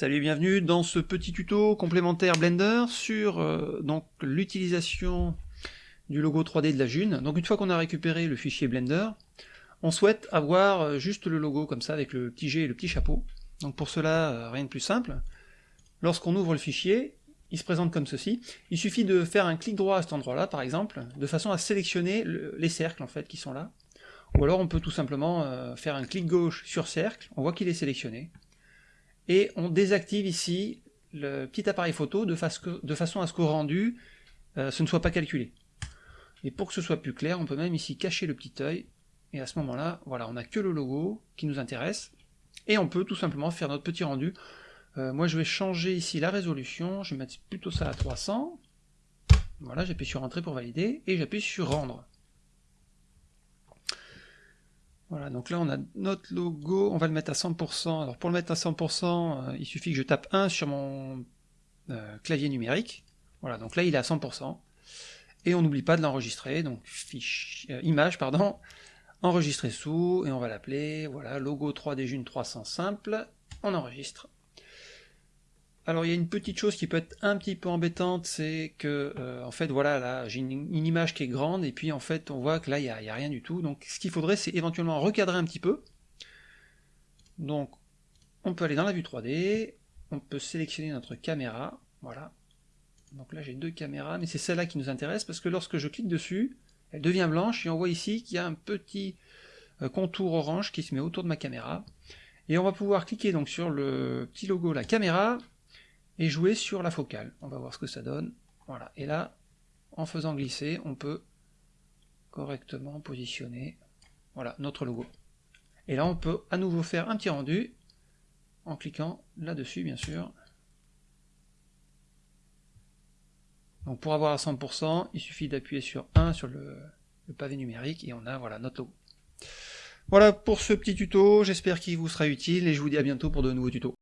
Salut et bienvenue dans ce petit tuto complémentaire Blender sur euh, l'utilisation du logo 3D de la June. Donc une fois qu'on a récupéré le fichier Blender, on souhaite avoir euh, juste le logo comme ça avec le petit G et le petit chapeau. Donc pour cela, euh, rien de plus simple. Lorsqu'on ouvre le fichier, il se présente comme ceci. Il suffit de faire un clic droit à cet endroit-là, par exemple, de façon à sélectionner les cercles en fait qui sont là. Ou alors on peut tout simplement faire un clic gauche sur cercle, on voit qu'il est sélectionné et on désactive ici le petit appareil photo de, façon à ce qu'au rendu, euh, ce ne soit pas calculé. Et pour que ce soit plus clair, on peut même ici cacher le petit œil, et à ce moment-là, voilà, on n'a que le logo qui nous intéresse, et on peut tout simplement faire notre petit rendu. Euh, moi je vais changer ici la résolution, je vais mettre plutôt ça à 300, voilà, j'appuie sur Entrée pour valider, et j'appuie sur Rendre. Voilà, donc là on a notre logo, on va le mettre à 100%. Alors pour le mettre à 100%, euh, il suffit que je tape 1 sur mon euh, clavier numérique. Voilà, donc là il est à 100%. Et on n'oublie pas de l'enregistrer, donc fiche, euh, image, pardon, enregistrer sous, et on va l'appeler, voilà, logo 3D June 300 simple, on enregistre. Alors il y a une petite chose qui peut être un petit peu embêtante, c'est que euh, en fait voilà là j'ai une, image qui est grande et puis en fait on voit que là il n'y a, rien du tout. Donc ce qu'il faudrait c'est éventuellement recadrer un petit peu. Donc on peut aller dans la vue 3D, on peut sélectionner notre caméra, voilà. Donc là j'ai deux caméras, mais c'est celle-là qui nous intéresse parce que lorsque je clique dessus, elle devient blanche et on voit ici qu'il y a un petit euh, contour orange qui se met autour de ma caméra. Et on va pouvoir cliquer donc sur le petit logo la caméra et jouer sur la focale. On va voir ce que ça donne. Voilà. Et là, en faisant glisser, on peut correctement positionner voilà, notre logo. Et là, on peut à nouveau faire un petit rendu en cliquant là-dessus, bien sûr. Donc pour avoir à 100%, il suffit d'appuyer sur 1 sur le, le, pavé numérique et on a voilà notre logo. Voilà pour ce petit tuto, j'espère qu'il vous sera utile et je vous dis à bientôt pour de nouveaux tutos.